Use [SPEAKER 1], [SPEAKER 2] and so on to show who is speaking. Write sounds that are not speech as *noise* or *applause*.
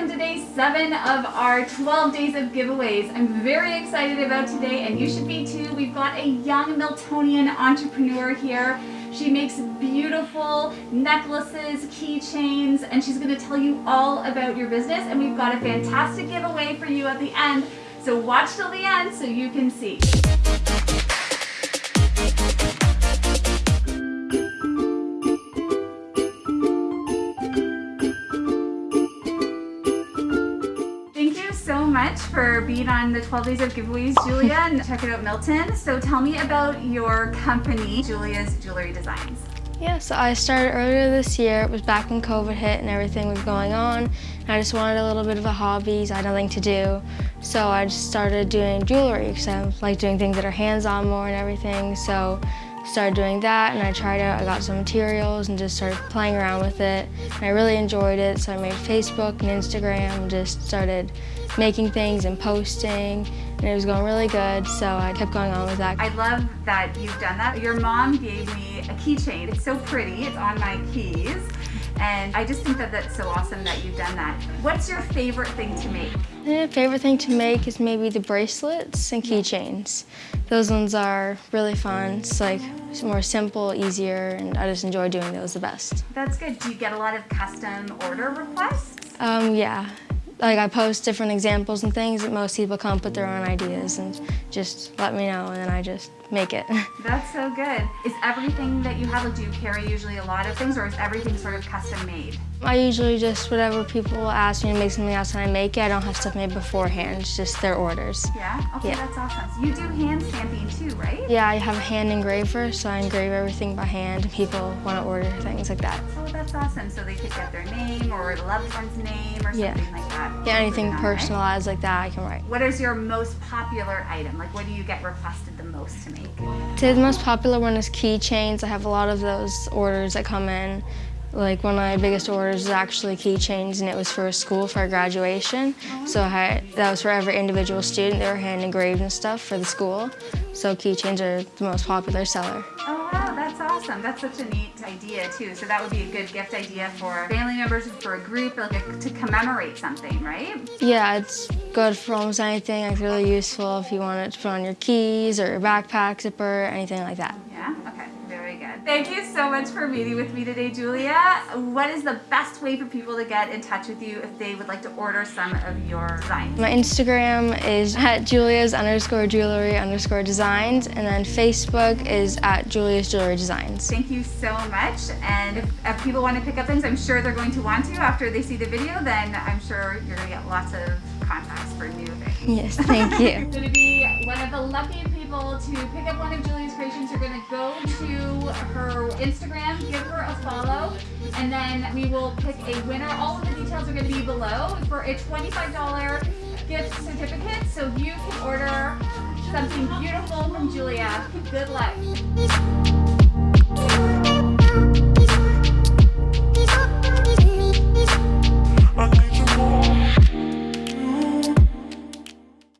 [SPEAKER 1] welcome to day seven of our 12 days of giveaways. I'm very excited about today and you should be too. We've got a young Miltonian entrepreneur here. She makes beautiful necklaces, keychains, and she's gonna tell you all about your business. And we've got a fantastic giveaway for you at the end. So watch till the end so you can see. Much for being on the 12 Days of Giveaways, Julia, and *laughs* check it out, Milton. So tell me about your company, Julia's Jewelry Designs.
[SPEAKER 2] Yeah, so I started earlier this year. It was back when COVID hit and everything was going on. I just wanted a little bit of a hobby, so I had nothing to do. So I just started doing jewelry because I like doing things that are hands-on more and everything. So started doing that and I tried out, I got some materials and just started playing around with it. And I really enjoyed it, so I made Facebook and Instagram just started making things and posting and it was going really good, so I kept going on with that.
[SPEAKER 1] I love that you've done that. Your mom gave me a keychain. It's so pretty, it's on my keys. And I just think that that's so awesome that you've done that. What's your favorite thing to make?
[SPEAKER 2] Favorite thing to make is maybe the bracelets and keychains. Those ones are really fun. It's like more simple, easier, and I just enjoy doing those the best.
[SPEAKER 1] That's good. Do you get a lot of custom order requests?
[SPEAKER 2] Um, yeah, like I post different examples and things that most people come up with their own ideas and just let me know and then I just make it. *laughs*
[SPEAKER 1] That's so good. Is everything that you have, like do you carry usually a lot of things or is everything sort of custom made?
[SPEAKER 2] I usually just, whatever people ask me to make something else and I make it, I don't have stuff made beforehand, it's just their orders.
[SPEAKER 1] Yeah? Okay, yeah. that's awesome. So you do hand stamping too, right?
[SPEAKER 2] Yeah, I have a hand engraver, so I engrave everything by hand and people want to order things like that.
[SPEAKER 1] Oh, that's awesome. So they could get their name or a loved one's name or something
[SPEAKER 2] yeah.
[SPEAKER 1] like that.
[SPEAKER 2] Yeah, anything personalized like that I can write.
[SPEAKER 1] What is your most popular item? Like what do you get requested the most to make?
[SPEAKER 2] Today the most popular one is keychains. I have a lot of those orders that come in. Like one of my biggest orders is actually keychains and it was for a school for graduation. So I, that was for every individual student. They were hand engraved and stuff for the school. So keychains are the most popular seller.
[SPEAKER 1] Oh wow, awesome. That's such a neat idea too. So that would be a good gift idea for family members, for a group, like a, to commemorate something, right?
[SPEAKER 2] Yeah, it's good for almost anything. It's really useful if you want it to put on your keys or your backpack zipper, anything like that.
[SPEAKER 1] Yeah. Thank you so much for meeting with me today, Julia. What is the best way for people to get in touch with you if they would like to order some of your designs?
[SPEAKER 2] My Instagram is at julia's underscore jewelry underscore designs, and then Facebook is at Julia's Jewelry Designs.
[SPEAKER 1] Thank you so much. And if, if people want to pick up things, I'm sure they're going to want to after they see the video, then I'm sure you're going to get lots of contacts for new things.
[SPEAKER 2] Yes, thank you.
[SPEAKER 1] You're going to be one of the lucky people to pick up one of Julia's creations. You're going to go to her Instagram, give her a follow, and then we will pick a winner. All of the details are going to be below for a $25 gift certificate, so you can order something beautiful from Julia. Good luck.